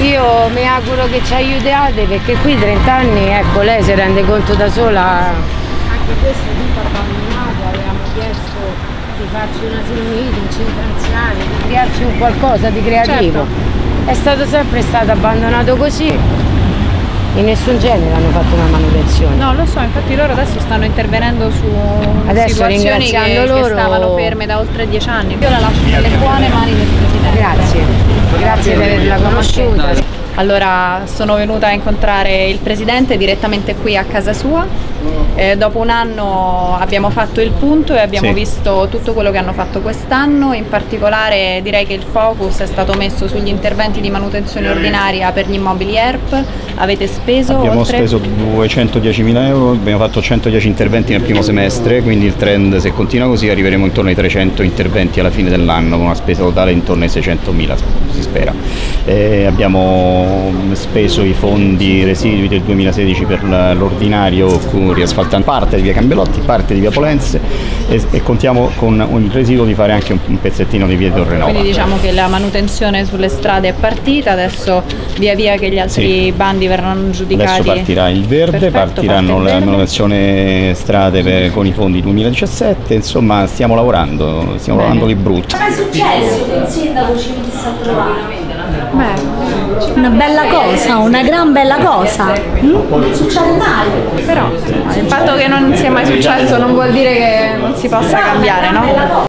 Io mi auguro che ci aiutiate perché qui 30 anni, ecco, lei si rende conto da sola. Anche questo è tutto abbandonato, avevamo chiesto di farci un asilo nido, un centro anziani, di crearci un qualcosa di creativo. È stato sempre stato abbandonato così. In nessun genere hanno fatto una manutenzione. No, lo so, infatti loro adesso stanno intervenendo su Adesso, situazioni che, ringraziando che loro- stavano ferme da oltre dieci anni. Io la lascio nelle buone mani del Presidente. Grazie. Allora sono venuta a incontrare il Presidente direttamente qui a casa sua. Eh, dopo un anno abbiamo fatto il punto e abbiamo Sì. visto tutto quello che hanno fatto quest'anno, in particolare direi che il focus è stato messo sugli interventi di manutenzione ordinaria per gli immobili ERP, avete speso Abbiamo oltre... speso 210.000 euro, abbiamo fatto 110 interventi nel primo semestre, quindi il trend se continua così arriveremo intorno ai 300 interventi alla fine dell'anno con una spesa totale intorno ai 600.000 si spera. E abbiamo speso i fondi residui del 2016 per l'ordinario riasfaltando parte di via Cambelotti, parte di via Polenze e, e contiamo con il residuo di fare anche un, un pezzettino di via Torrenova. Quindi diciamo che la manutenzione sulle strade è partita, adesso via via che gli altri Sì. bandi verranno giudicati. Adesso partirà il verde, Perfetto, partiranno parte la verde. manutenzione strade per- con i fondi 2017, insomma stiamo lavorando, stiamo Bene. lavorando lì brutto. Ma è successo che il sindaco ci venisse a trovare? Una bella cosa, una gran bella cosa. Non succede mai. Però il fatto che non sia mai successo non vuol dire che non si possa cambiare, no?